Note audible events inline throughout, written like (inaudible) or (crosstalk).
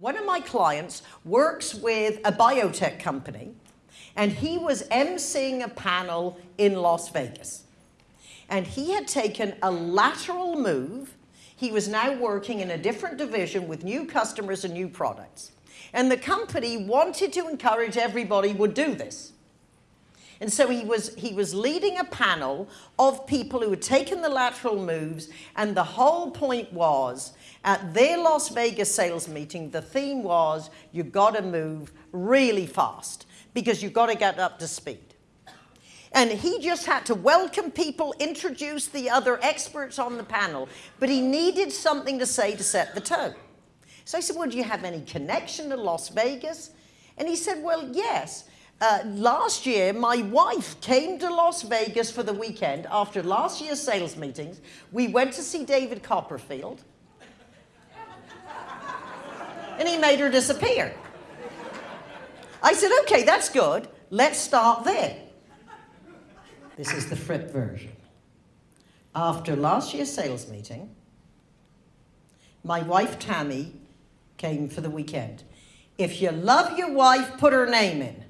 One of my clients works with a biotech company and he was emceeing a panel in Las Vegas. And he had taken a lateral move. He was now working in a different division with new customers and new products. And the company wanted to encourage everybody would do this. And so he was, he was leading a panel of people who had taken the lateral moves, and the whole point was, at their Las Vegas sales meeting, the theme was, you've got to move really fast, because you've got to get up to speed. And he just had to welcome people, introduce the other experts on the panel, but he needed something to say to set the tone. So I said, well, do you have any connection to Las Vegas? And he said, well, yes. Uh, last year, my wife came to Las Vegas for the weekend after last year's sales meetings. We went to see David Copperfield. and he made her disappear. I said, okay, that's good. Let's start there. This is the Fripp version. After last year's sales meeting, my wife Tammy came for the weekend. If you love your wife, put her name in.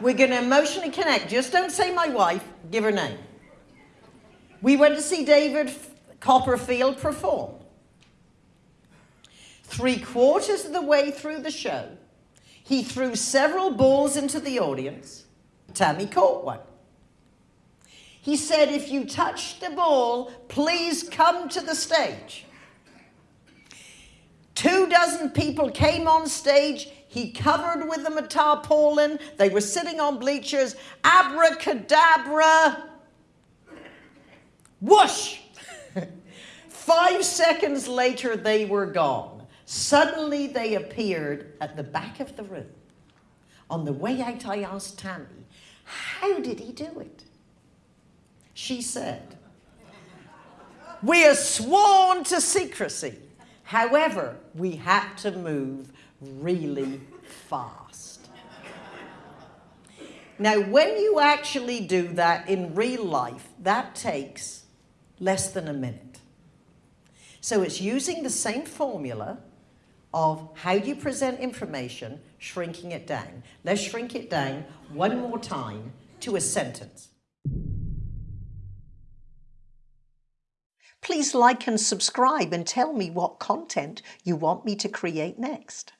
We're going to emotionally connect. Just don't say my wife, give her name. We went to see David Copperfield perform. Three quarters of the way through the show, he threw several balls into the audience. Tammy caught one. He said, if you touch the ball, please come to the stage. Two dozen people came on stage. He covered with them a tarpaulin. They were sitting on bleachers. Abracadabra. Whoosh! (laughs) Five seconds later, they were gone. Suddenly, they appeared at the back of the room. On the way out, I asked Tammy, how did he do it? She said, we are sworn to secrecy. However, we had to move really fast. Now, when you actually do that in real life, that takes less than a minute. So it's using the same formula of how do you present information, shrinking it down. Let's shrink it down one more time to a sentence. Please like and subscribe and tell me what content you want me to create next.